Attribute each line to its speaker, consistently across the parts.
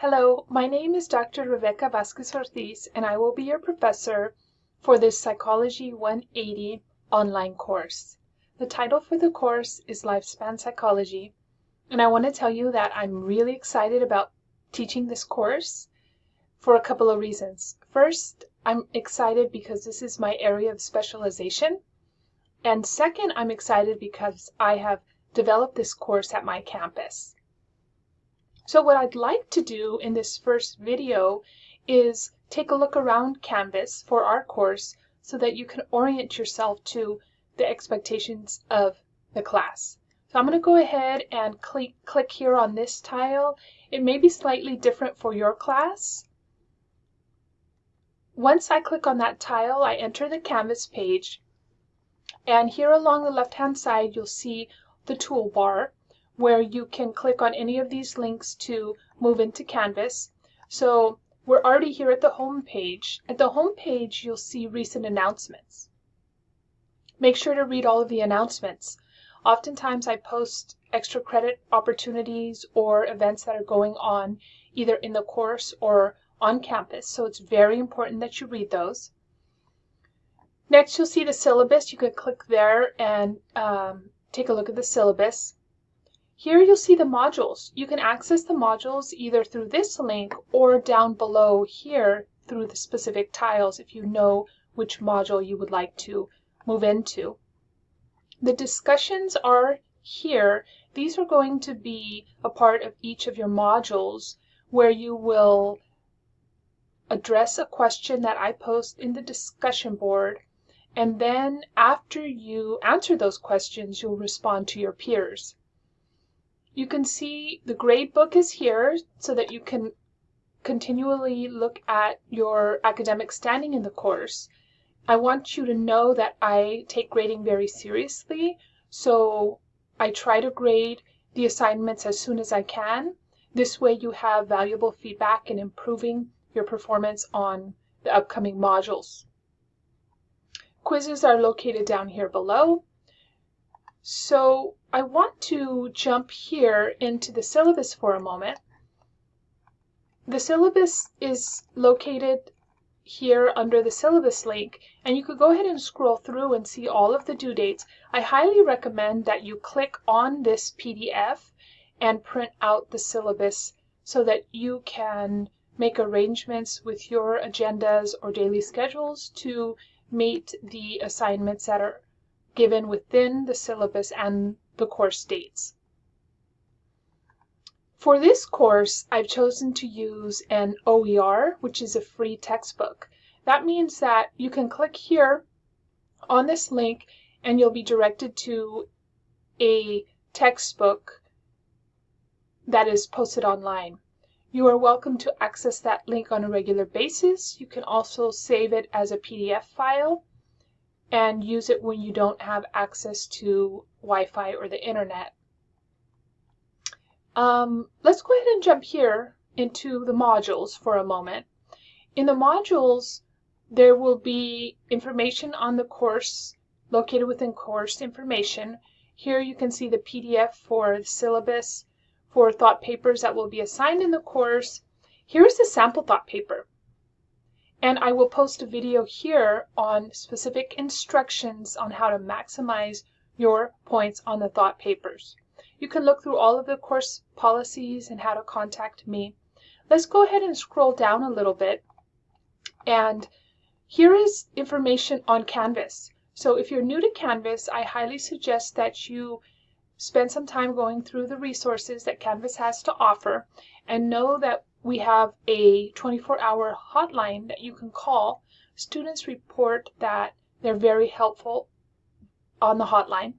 Speaker 1: Hello, my name is Dr. Rebecca Vasquez Ortiz, and I will be your professor for this Psychology 180 online course. The title for the course is Lifespan Psychology, and I want to tell you that I'm really excited about teaching this course for a couple of reasons. First, I'm excited because this is my area of specialization. And second, I'm excited because I have developed this course at my campus. So what I'd like to do in this first video is take a look around Canvas for our course so that you can orient yourself to the expectations of the class. So I'm going to go ahead and click, click here on this tile. It may be slightly different for your class. Once I click on that tile, I enter the Canvas page. And here along the left-hand side, you'll see the toolbar where you can click on any of these links to move into Canvas. So we're already here at the home page. At the home page, you'll see recent announcements. Make sure to read all of the announcements. Oftentimes I post extra credit opportunities or events that are going on either in the course or on campus, so it's very important that you read those. Next, you'll see the syllabus. You could click there and um, take a look at the syllabus. Here you'll see the modules. You can access the modules either through this link or down below here through the specific tiles if you know which module you would like to move into. The discussions are here. These are going to be a part of each of your modules where you will address a question that I post in the discussion board and then after you answer those questions, you'll respond to your peers. You can see the grade book is here so that you can continually look at your academic standing in the course. I want you to know that I take grading very seriously, so I try to grade the assignments as soon as I can. This way you have valuable feedback in improving your performance on the upcoming modules. Quizzes are located down here below. So I want to jump here into the syllabus for a moment. The syllabus is located here under the syllabus link and you could go ahead and scroll through and see all of the due dates. I highly recommend that you click on this PDF and print out the syllabus so that you can make arrangements with your agendas or daily schedules to meet the assignments that are given within the syllabus and the course dates. For this course, I've chosen to use an OER, which is a free textbook. That means that you can click here on this link and you'll be directed to a textbook that is posted online. You are welcome to access that link on a regular basis. You can also save it as a PDF file and use it when you don't have access to Wi-Fi or the internet. Um, let's go ahead and jump here into the modules for a moment. In the modules, there will be information on the course located within course information. Here you can see the PDF for the syllabus, for thought papers that will be assigned in the course. Here's the sample thought paper. And I will post a video here on specific instructions on how to maximize your points on the thought papers. You can look through all of the course policies and how to contact me. Let's go ahead and scroll down a little bit. And here is information on Canvas. So if you're new to Canvas, I highly suggest that you spend some time going through the resources that Canvas has to offer and know that we have a 24-hour hotline that you can call. Students report that they're very helpful on the hotline.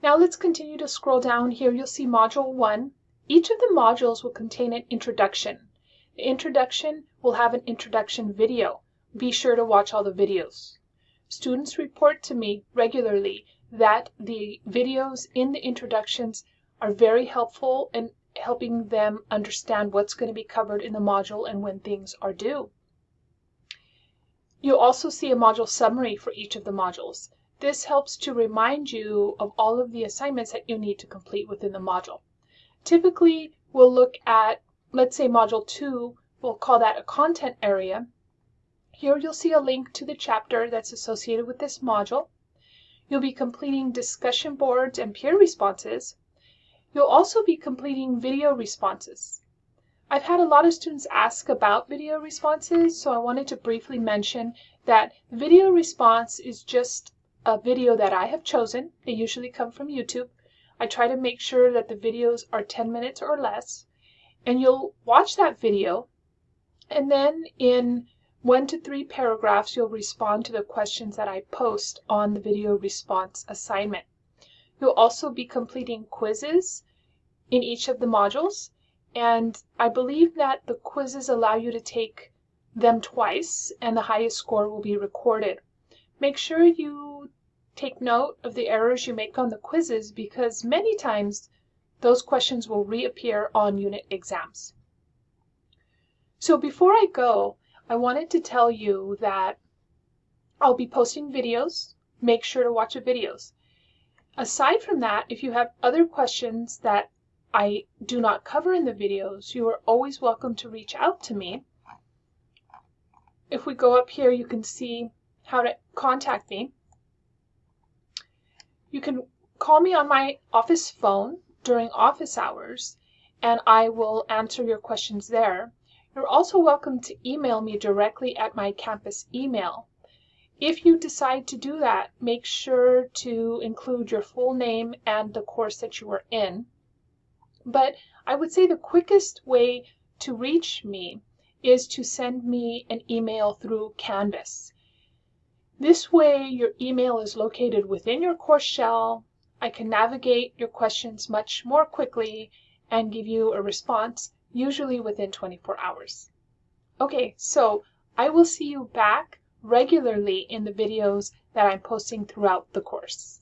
Speaker 1: Now let's continue to scroll down here. You'll see Module 1. Each of the modules will contain an introduction. The introduction will have an introduction video. Be sure to watch all the videos. Students report to me regularly that the videos in the introductions are very helpful and helping them understand what's going to be covered in the module and when things are due. You'll also see a module summary for each of the modules. This helps to remind you of all of the assignments that you need to complete within the module. Typically, we'll look at let's say Module 2, we'll call that a content area. Here you'll see a link to the chapter that's associated with this module. You'll be completing discussion boards and peer responses. You'll also be completing video responses. I've had a lot of students ask about video responses, so I wanted to briefly mention that video response is just a video that I have chosen. They usually come from YouTube. I try to make sure that the videos are 10 minutes or less. And you'll watch that video, and then in one to three paragraphs, you'll respond to the questions that I post on the video response assignment. You'll also be completing quizzes in each of the modules, and I believe that the quizzes allow you to take them twice, and the highest score will be recorded. Make sure you take note of the errors you make on the quizzes because many times those questions will reappear on unit exams. So before I go, I wanted to tell you that I'll be posting videos. Make sure to watch the videos. Aside from that, if you have other questions that I do not cover in the videos, you are always welcome to reach out to me. If we go up here, you can see how to contact me. You can call me on my office phone during office hours, and I will answer your questions there. You're also welcome to email me directly at my campus email. If you decide to do that, make sure to include your full name and the course that you are in. But I would say the quickest way to reach me is to send me an email through Canvas. This way, your email is located within your course shell. I can navigate your questions much more quickly and give you a response, usually within 24 hours. Okay, so I will see you back regularly in the videos that I'm posting throughout the course.